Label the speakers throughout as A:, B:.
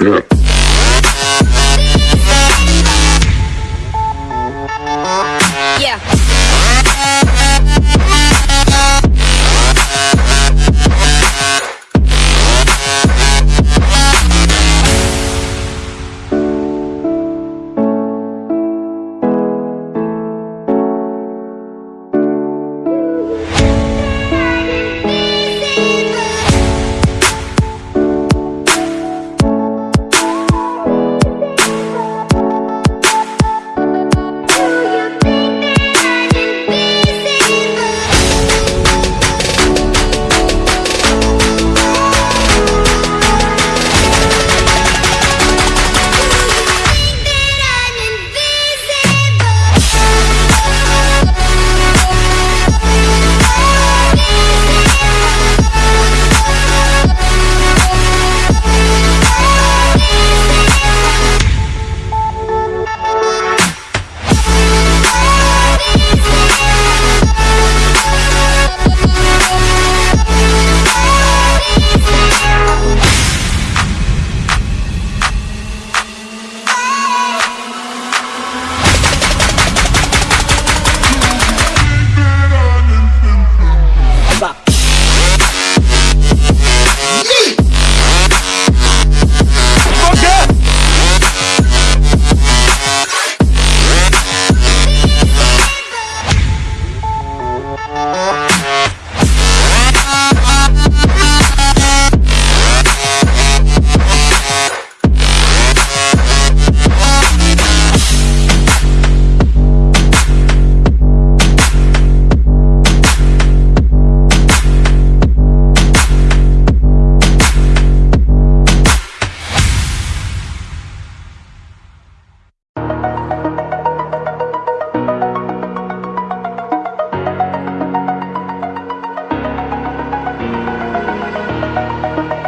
A: Yeah.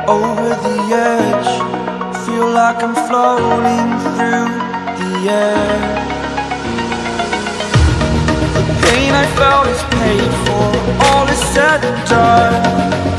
B: over the edge. Feel like I'm floating through the air. The pain I felt is paid for, all is said and done.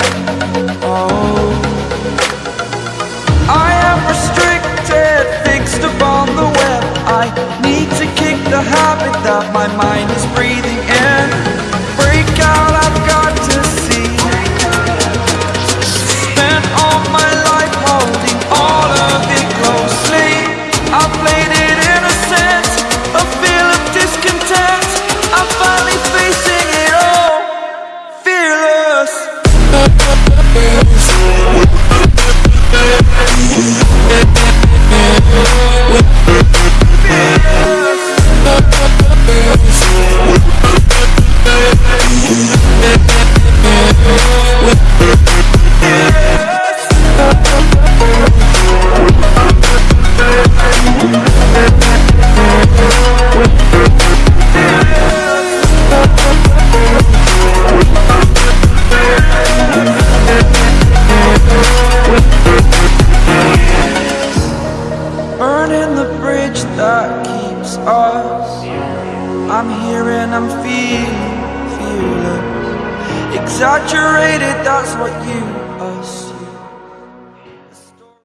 B: I'm here and I'm feeling, feeling Exaggerated, that's what you